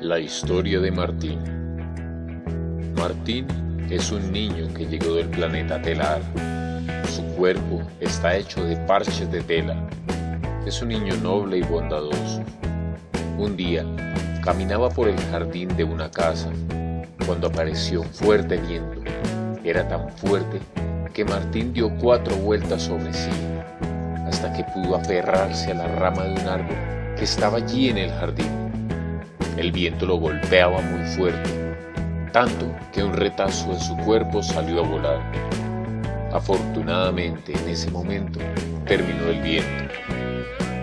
La historia de Martín Martín es un niño que llegó del planeta telar. Su cuerpo está hecho de parches de tela. Es un niño noble y bondadoso. Un día, caminaba por el jardín de una casa cuando apareció un fuerte viento. Era tan fuerte que Martín dio cuatro vueltas sobre sí hasta que pudo aferrarse a la rama de un árbol que estaba allí en el jardín. El viento lo golpeaba muy fuerte, tanto que un retazo de su cuerpo salió a volar. Afortunadamente en ese momento terminó el viento.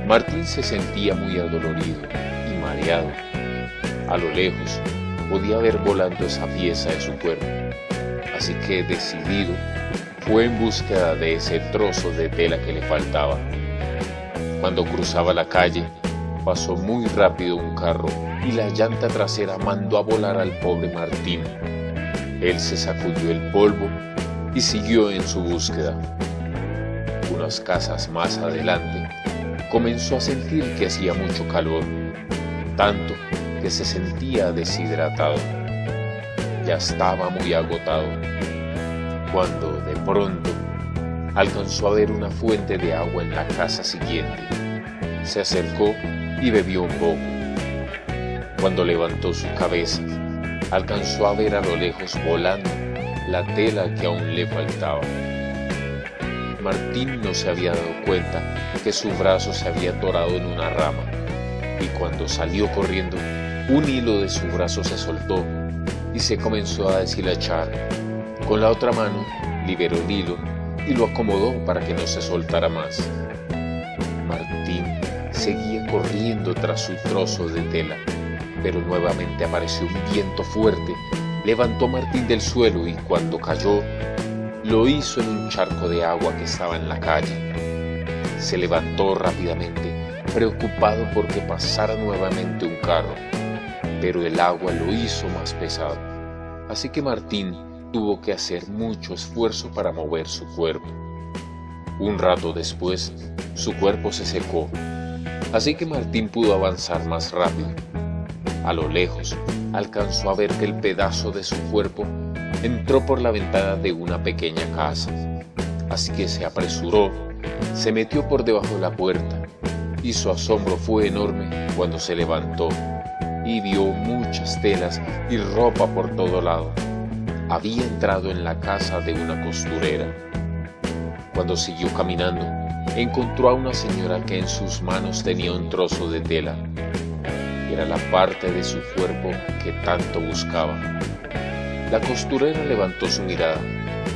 Martín se sentía muy adolorido y mareado. A lo lejos podía ver volando esa pieza de su cuerpo, así que decidido fue en búsqueda de ese trozo de tela que le faltaba. Cuando cruzaba la calle, pasó muy rápido un carro y la llanta trasera mandó a volar al pobre Martín. Él se sacudió el polvo y siguió en su búsqueda. Unas casas más adelante, comenzó a sentir que hacía mucho calor, tanto que se sentía deshidratado. Ya estaba muy agotado, cuando de pronto alcanzó a ver una fuente de agua en la casa siguiente. Se acercó y bebió un poco. Cuando levantó su cabeza, alcanzó a ver a lo lejos volando la tela que aún le faltaba. Martín no se había dado cuenta que su brazo se había atorado en una rama y cuando salió corriendo, un hilo de su brazo se soltó y se comenzó a deshilachar. Con la otra mano liberó el hilo y lo acomodó para que no se soltara más. Martín seguía corriendo tras su trozo de tela, pero nuevamente apareció un viento fuerte, levantó Martín del suelo y cuando cayó, lo hizo en un charco de agua que estaba en la calle. Se levantó rápidamente, preocupado porque pasara nuevamente un carro, pero el agua lo hizo más pesado. Así que Martín tuvo que hacer mucho esfuerzo para mover su cuerpo. Un rato después, su cuerpo se secó así que Martín pudo avanzar más rápido. A lo lejos, alcanzó a ver que el pedazo de su cuerpo entró por la ventana de una pequeña casa. Así que se apresuró, se metió por debajo de la puerta y su asombro fue enorme cuando se levantó y vio muchas telas y ropa por todo lado. Había entrado en la casa de una costurera. Cuando siguió caminando, encontró a una señora que en sus manos tenía un trozo de tela. Era la parte de su cuerpo que tanto buscaba. La costurera levantó su mirada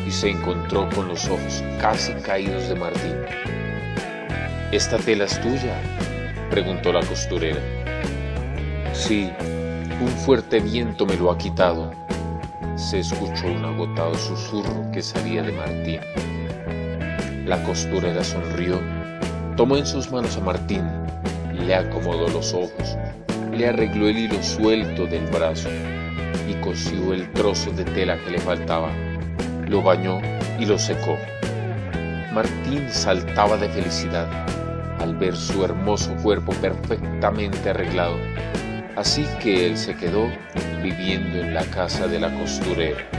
y se encontró con los ojos casi caídos de Martín. ¿Esta tela es tuya? preguntó la costurera. Sí, un fuerte viento me lo ha quitado. Se escuchó un agotado susurro que salía de Martín. La costurera sonrió, tomó en sus manos a Martín, le acomodó los ojos, le arregló el hilo suelto del brazo y cosió el trozo de tela que le faltaba, lo bañó y lo secó. Martín saltaba de felicidad al ver su hermoso cuerpo perfectamente arreglado, así que él se quedó viviendo en la casa de la costurera.